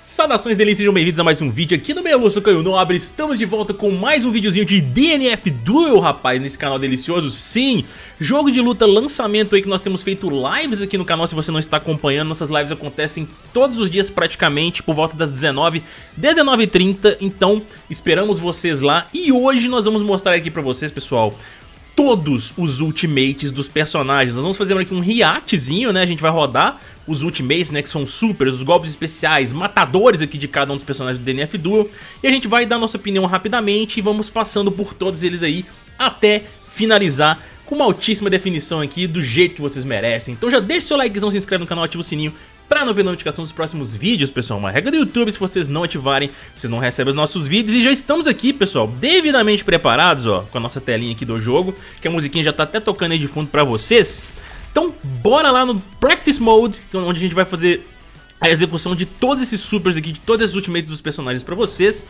Saudações delícias, sejam bem-vindos a mais um vídeo aqui no Meluço Caio Nobre. Estamos de volta com mais um videozinho de DNF Duel, rapaz, nesse canal delicioso. Sim, jogo de luta, lançamento aí que nós temos feito lives aqui no canal. Se você não está acompanhando, nossas lives acontecem todos os dias praticamente Por volta das 19, 19h30 Então, esperamos vocês lá. E hoje nós vamos mostrar aqui pra vocês, pessoal todos os ultimates dos personagens. Nós vamos fazer aqui um reactzinho, né? A gente vai rodar os ultimates, né? Que são supers, os golpes especiais, matadores aqui de cada um dos personagens do DNF Duel. E a gente vai dar nossa opinião rapidamente e vamos passando por todos eles aí até finalizar com uma altíssima definição aqui do jeito que vocês merecem. Então já deixa seu likezão, se inscreve no canal, ativa o sininho para não perder notificação dos próximos vídeos, pessoal. Uma regra do YouTube, se vocês não ativarem, vocês não recebem os nossos vídeos. E já estamos aqui, pessoal, devidamente preparados, ó, com a nossa telinha aqui do jogo, que a musiquinha já tá até tocando aí de fundo para vocês. Então, bora lá no Practice Mode, é onde a gente vai fazer a execução de todos esses supers aqui, de todas as ultimates dos personagens para vocês.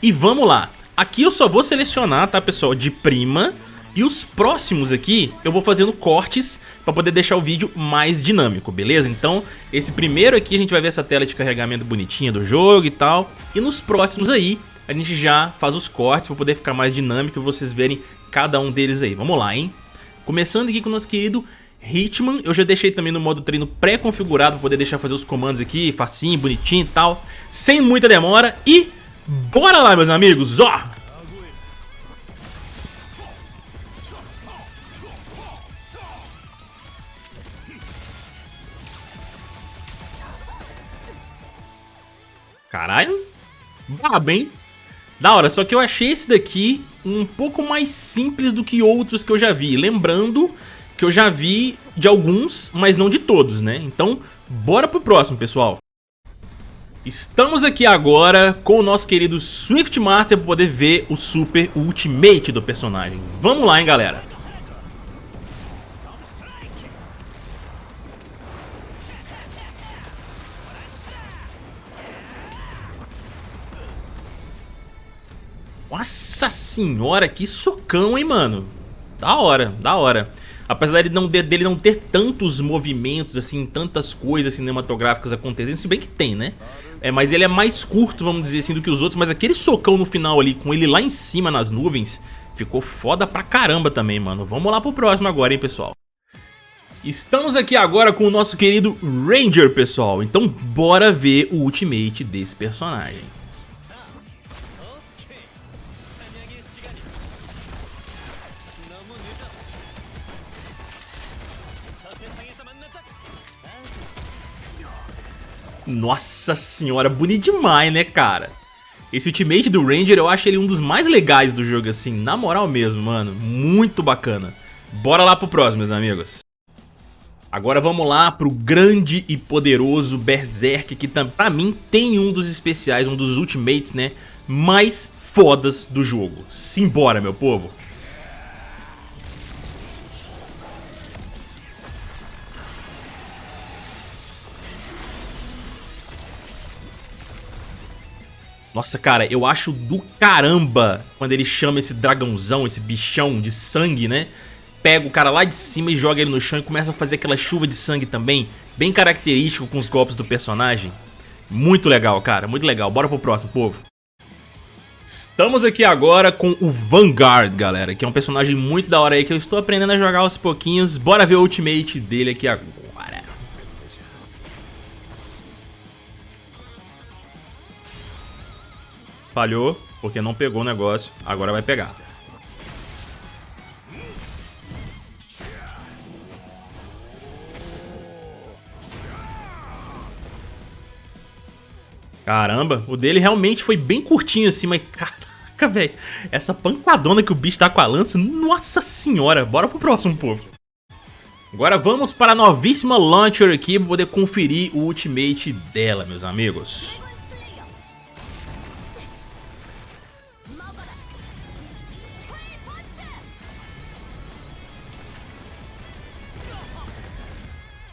E vamos lá. Aqui eu só vou selecionar, tá, pessoal, de prima e os próximos aqui eu vou fazendo cortes para poder deixar o vídeo mais dinâmico, beleza? Então esse primeiro aqui a gente vai ver essa tela de carregamento bonitinha do jogo e tal. E nos próximos aí a gente já faz os cortes para poder ficar mais dinâmico e vocês verem cada um deles aí. Vamos lá, hein? Começando aqui com o nosso querido Hitman, eu já deixei também no modo treino pré-configurado para poder deixar fazer os comandos aqui, facinho, bonitinho e tal, sem muita demora e bora lá meus amigos, ó! Brabo, hein? Da hora, só que eu achei esse daqui um pouco mais simples do que outros que eu já vi. Lembrando que eu já vi de alguns, mas não de todos, né? Então, bora pro próximo, pessoal. Estamos aqui agora com o nosso querido Swift Master para poder ver o Super Ultimate do personagem. Vamos lá, hein, galera. Nossa senhora, que socão, hein, mano? Da hora, da hora. Apesar dele não, dele não ter tantos movimentos, assim, tantas coisas cinematográficas acontecendo, se bem que tem, né? É, mas ele é mais curto, vamos dizer assim, do que os outros. Mas aquele socão no final ali, com ele lá em cima nas nuvens, ficou foda pra caramba também, mano. Vamos lá pro próximo agora, hein, pessoal. Estamos aqui agora com o nosso querido Ranger, pessoal. Então bora ver o ultimate desse personagem. Nossa senhora, bonito demais, né, cara? Esse ultimate do Ranger, eu acho ele um dos mais legais do jogo, assim, na moral mesmo, mano. Muito bacana. Bora lá pro próximo, meus amigos. Agora vamos lá pro grande e poderoso Berserk, que pra mim tem um dos especiais, um dos ultimates, né, mais fodas do jogo. Simbora, meu povo. Nossa, cara, eu acho do caramba quando ele chama esse dragãozão, esse bichão de sangue, né? Pega o cara lá de cima e joga ele no chão e começa a fazer aquela chuva de sangue também. Bem característico com os golpes do personagem. Muito legal, cara, muito legal. Bora pro próximo, povo. Estamos aqui agora com o Vanguard, galera, que é um personagem muito da hora aí que eu estou aprendendo a jogar aos pouquinhos. Bora ver o ultimate dele aqui agora. Falhou, porque não pegou o negócio. Agora vai pegar. Caramba, o dele realmente foi bem curtinho assim, mas caraca, velho. Essa pancadona que o bicho tá com a lança, nossa senhora. Bora pro próximo, povo. Agora vamos para a novíssima Launcher aqui para poder conferir o ultimate dela, meus amigos.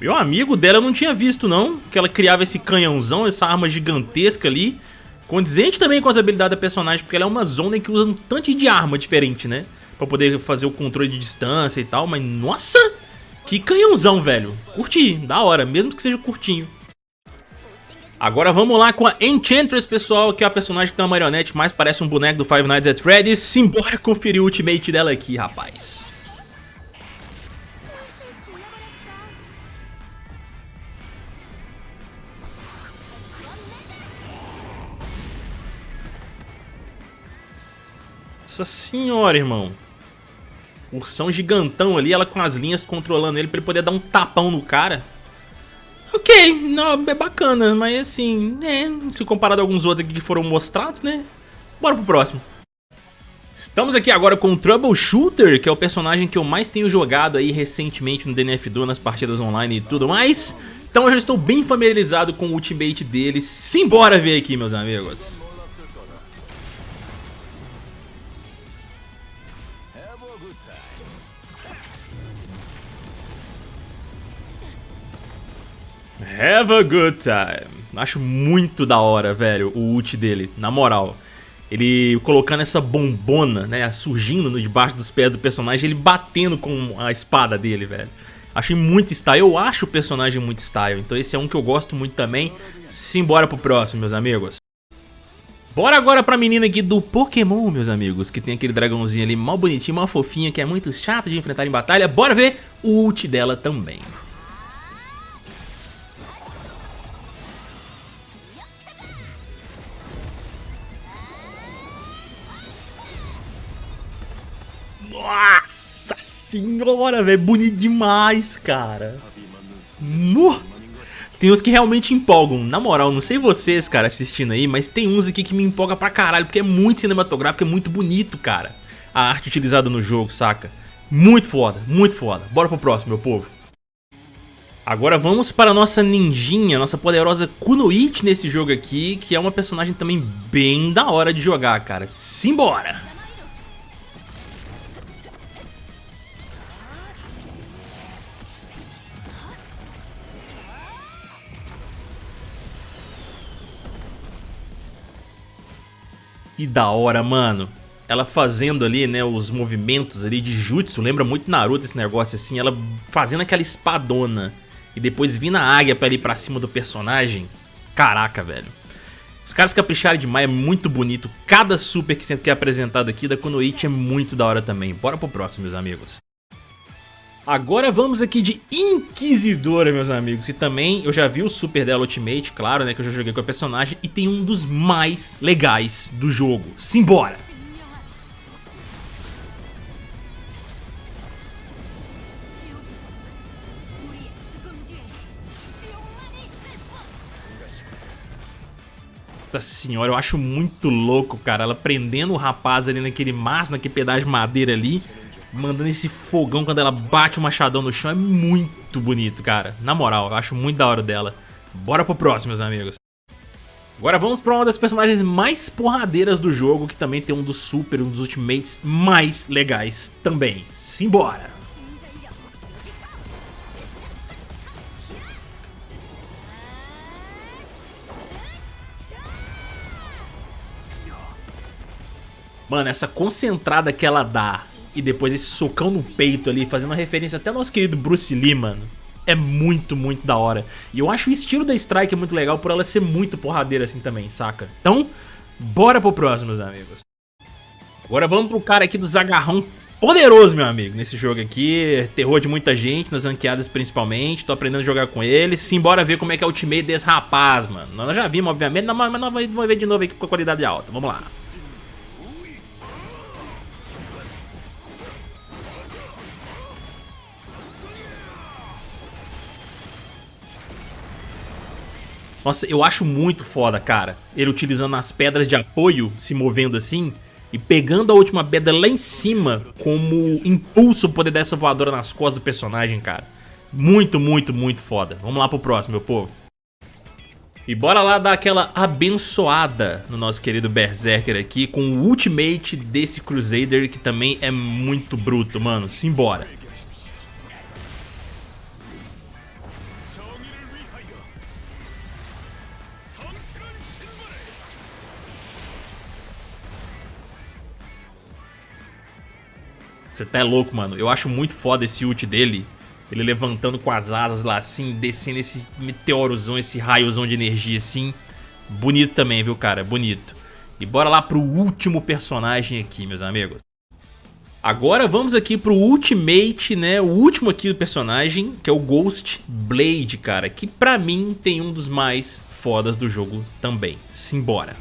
Meu amigo dela eu não tinha visto não, que ela criava esse canhãozão, essa arma gigantesca ali. Condizente também com as habilidades da personagem, porque ela é uma zona que usa um tanto de arma diferente, né? Pra poder fazer o controle de distância e tal, mas nossa! Que canhãozão, velho. Curti, da hora, mesmo que seja curtinho. Agora vamos lá com a Enchantress, pessoal, que é a personagem que tem uma marionete, mais parece um boneco do Five Nights at Freddy's. Simbora conferir o ultimate dela aqui, rapaz. Nossa senhora, irmão. Ursão gigantão ali, ela com as linhas controlando ele pra ele poder dar um tapão no cara. Ok, não, é bacana, mas assim, né, se comparado a alguns outros aqui que foram mostrados, né, bora pro próximo. Estamos aqui agora com o Troubleshooter, que é o personagem que eu mais tenho jogado aí recentemente no DNF2, nas partidas online e tudo mais. Então eu já estou bem familiarizado com o ultimate dele, simbora ver aqui, meus amigos. Have a good time. Acho muito da hora, velho, o ult dele, na moral. Ele colocando essa bombona, né, surgindo debaixo dos pés do personagem, ele batendo com a espada dele, velho. Achei muito style, eu acho o personagem muito style, então esse é um que eu gosto muito também. Simbora pro próximo, meus amigos. Bora agora pra menina aqui do Pokémon, meus amigos, que tem aquele dragãozinho ali mal bonitinho, mal fofinho, que é muito chato de enfrentar em batalha. Bora ver o ult dela também. Nossa senhora, velho. Bonito demais, cara. No. Tem uns que realmente empolgam. Na moral, não sei vocês, cara, assistindo aí, mas tem uns aqui que me empolga pra caralho, porque é muito cinematográfico, é muito bonito, cara. A arte utilizada no jogo, saca? Muito foda, muito foda. Bora pro próximo, meu povo. Agora vamos para a nossa ninjinha, nossa poderosa Kunoichi nesse jogo aqui, que é uma personagem também bem da hora de jogar, cara. Simbora! Da hora, mano. Ela fazendo ali, né, os movimentos ali de jutsu. Lembra muito Naruto esse negócio assim. Ela fazendo aquela espadona. E depois vindo a águia pra ir pra cima do personagem. Caraca, velho. Os caras capricharam demais, é muito bonito. Cada super que é apresentado aqui da Kunoichi é muito da hora também. Bora pro próximo, meus amigos. Agora vamos aqui de Inquisidora, meus amigos. E também eu já vi o super dela Ultimate, claro, né? Que eu já joguei com a personagem. E tem um dos mais legais do jogo. Simbora! Nossa senhora, eu acho muito louco, cara. Ela prendendo o rapaz ali naquele mastro, naquele pedaço de madeira ali mandando esse fogão quando ela bate o machadão no chão. É muito bonito, cara. Na moral, eu acho muito da hora dela. Bora pro próximo, meus amigos. Agora vamos pra uma das personagens mais porradeiras do jogo, que também tem um dos super, um dos ultimates mais legais também. Simbora! Mano, essa concentrada que ela dá e depois esse socão no peito ali, fazendo uma referência até ao nosso querido Bruce Lee, mano. É muito, muito da hora. E eu acho o estilo da Strike muito legal por ela ser muito porradeira assim também, saca? Então, bora pro próximo, meus amigos. Agora vamos pro cara aqui dos agarrão poderoso, meu amigo, nesse jogo aqui. Terror de muita gente, nas ranqueadas principalmente. Tô aprendendo a jogar com ele. Simbora ver como é que é o ultimate desse rapaz, mano. Nós já vimos, obviamente, mas nós vamos ver de novo aqui com a qualidade alta. Vamos lá. Nossa, eu acho muito foda, cara. Ele utilizando as pedras de apoio, se movendo assim, e pegando a última pedra lá em cima como impulso poder dar essa voadora nas costas do personagem, cara. Muito, muito, muito foda. Vamos lá pro próximo, meu povo. E bora lá dar aquela abençoada no nosso querido Berserker aqui com o ultimate desse Crusader que também é muito bruto, mano. Simbora. Você tá louco, mano. Eu acho muito foda esse ult dele. Ele levantando com as asas lá assim, descendo esse meteorozão, esse raiozão de energia assim. Bonito também, viu, cara? Bonito. E bora lá pro último personagem aqui, meus amigos. Agora vamos aqui pro Ultimate, né, o último aqui do personagem, que é o Ghost Blade, cara, que pra mim tem um dos mais fodas do jogo também. Simbora.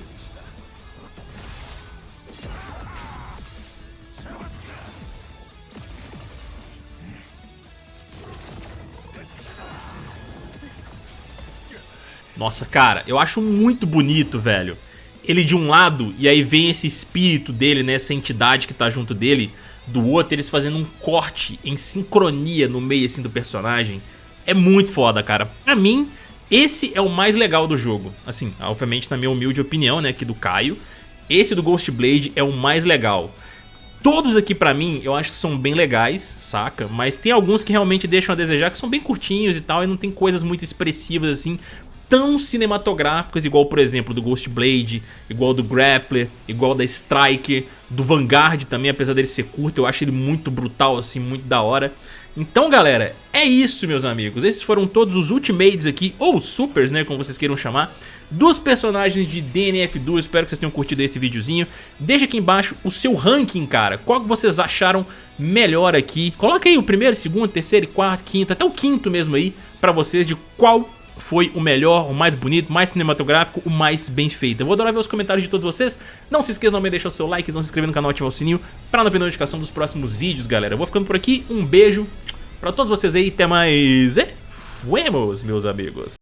Nossa, cara, eu acho muito bonito, velho. Ele de um lado, e aí vem esse espírito dele, né, essa entidade que tá junto dele. Do outro, eles fazendo um corte em sincronia no meio, assim, do personagem. É muito foda, cara. Pra mim, esse é o mais legal do jogo. Assim, obviamente na minha humilde opinião, né, aqui do Caio. Esse do Ghost Blade é o mais legal. Todos aqui pra mim, eu acho que são bem legais, saca? Mas tem alguns que realmente deixam a desejar, que são bem curtinhos e tal, e não tem coisas muito expressivas assim, tão cinematográficas, igual por exemplo do Ghost Blade, igual do Grappler, igual da Striker, do Vanguard também, apesar dele ser curto, eu acho ele muito brutal, assim, muito da hora. Então galera, é isso meus amigos, esses foram todos os Ultimates aqui, ou Supers, né, como vocês queiram chamar, dos personagens de DNF2, espero que vocês tenham curtido esse videozinho. Deixa aqui embaixo o seu ranking, cara, qual que vocês acharam melhor aqui. Coloca aí o primeiro, segundo, terceiro, quarto, quinto, até o quinto mesmo aí, pra vocês, de qual foi o melhor, o mais bonito, mais cinematográfico, o mais bem feito. Eu vou adorar ver os comentários de todos vocês. Não se esqueça de deixar o seu like, não se inscrever no canal ativar o sininho para não perder a notificação dos próximos vídeos, galera. Eu vou ficando por aqui, um beijo pra todos vocês aí, até mais e fuemos, meus amigos.